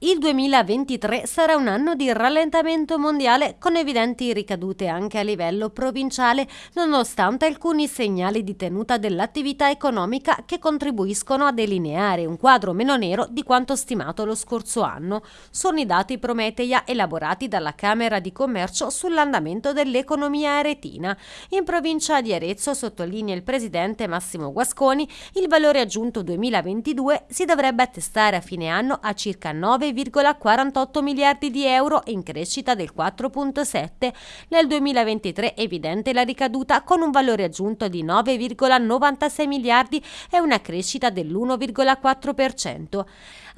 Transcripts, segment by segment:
Il 2023 sarà un anno di rallentamento mondiale con evidenti ricadute anche a livello provinciale, nonostante alcuni segnali di tenuta dell'attività economica che contribuiscono a delineare un quadro meno nero di quanto stimato lo scorso anno. Sono i dati Prometeia elaborati dalla Camera di Commercio sull'andamento dell'economia aretina. In provincia di Arezzo, sottolinea il presidente Massimo Guasconi, il valore aggiunto 2022 si dovrebbe attestare a fine anno a circa 9 9,48 miliardi di euro in crescita del 4,7. Nel 2023 è evidente la ricaduta con un valore aggiunto di 9,96 miliardi e una crescita dell'1,4%.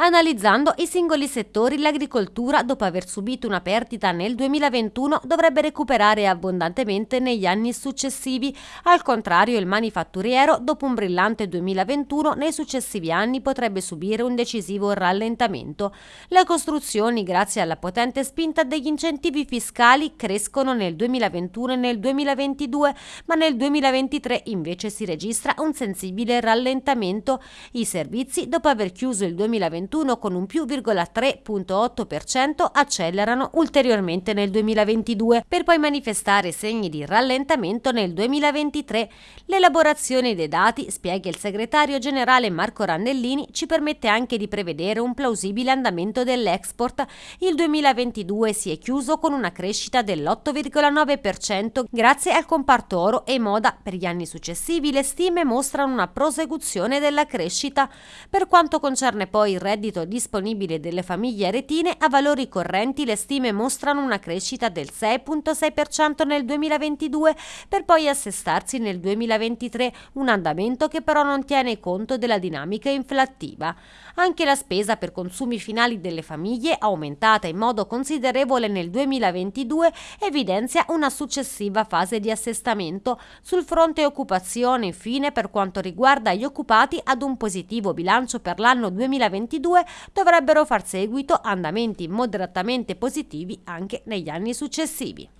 Analizzando i singoli settori, l'agricoltura, dopo aver subito una perdita nel 2021, dovrebbe recuperare abbondantemente negli anni successivi. Al contrario, il manifatturiero, dopo un brillante 2021, nei successivi anni potrebbe subire un decisivo rallentamento. Le costruzioni, grazie alla potente spinta degli incentivi fiscali, crescono nel 2021 e nel 2022, ma nel 2023 invece si registra un sensibile rallentamento. I servizi, dopo aver chiuso il 2021 con un più 3,8%, accelerano ulteriormente nel 2022, per poi manifestare segni di rallentamento nel 2023. L'elaborazione dei dati, spiega il segretario generale Marco Rannellini, ci permette anche di prevedere un plausibile andamento crescimento dell'export, il 2022 si è chiuso con una crescita dell'8,9% grazie al comparto oro e moda. Per gli anni successivi le stime mostrano una prosecuzione della crescita. Per quanto concerne poi il reddito disponibile delle famiglie aretine, a valori correnti le stime mostrano una crescita del 6,6% nel 2022 per poi assestarsi nel 2023, un andamento che però non tiene conto della dinamica inflattiva. Anche la spesa per consumi finali delle famiglie, aumentata in modo considerevole nel 2022, evidenzia una successiva fase di assestamento. Sul fronte occupazione, infine, per quanto riguarda gli occupati, ad un positivo bilancio per l'anno 2022 dovrebbero far seguito andamenti moderatamente positivi anche negli anni successivi.